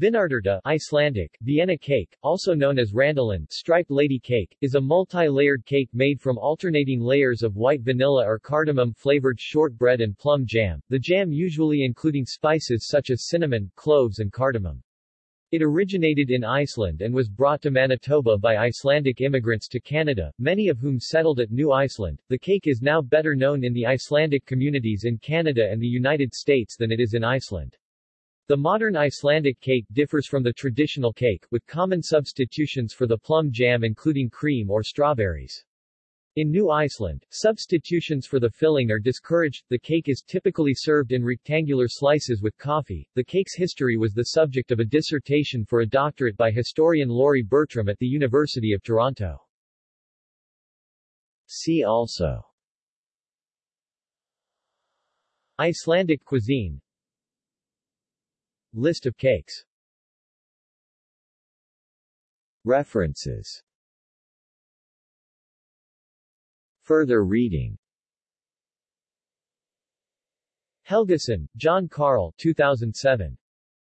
Vinarterta Icelandic, Vienna cake, also known as Randalin striped lady cake, is a multi-layered cake made from alternating layers of white vanilla or cardamom-flavored shortbread and plum jam, the jam usually including spices such as cinnamon, cloves and cardamom. It originated in Iceland and was brought to Manitoba by Icelandic immigrants to Canada, many of whom settled at New Iceland. The cake is now better known in the Icelandic communities in Canada and the United States than it is in Iceland. The modern Icelandic cake differs from the traditional cake, with common substitutions for the plum jam including cream or strawberries. In New Iceland, substitutions for the filling are discouraged. The cake is typically served in rectangular slices with coffee. The cake's history was the subject of a dissertation for a doctorate by historian Laurie Bertram at the University of Toronto. See also Icelandic cuisine List of cakes References Further reading Helgason, Jón Karl 2007.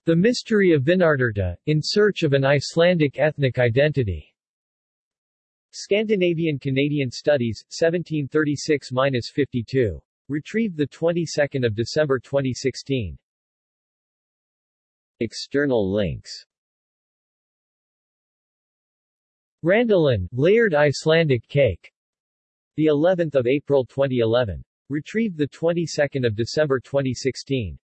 The Mystery of Vinarterta, In Search of an Icelandic Ethnic Identity. Scandinavian Canadian Studies, 1736-52. Retrieved 22 December 2016. External links Randalin, layered Icelandic cake. The 11th of April 2011. Retrieved the 22nd of December 2016.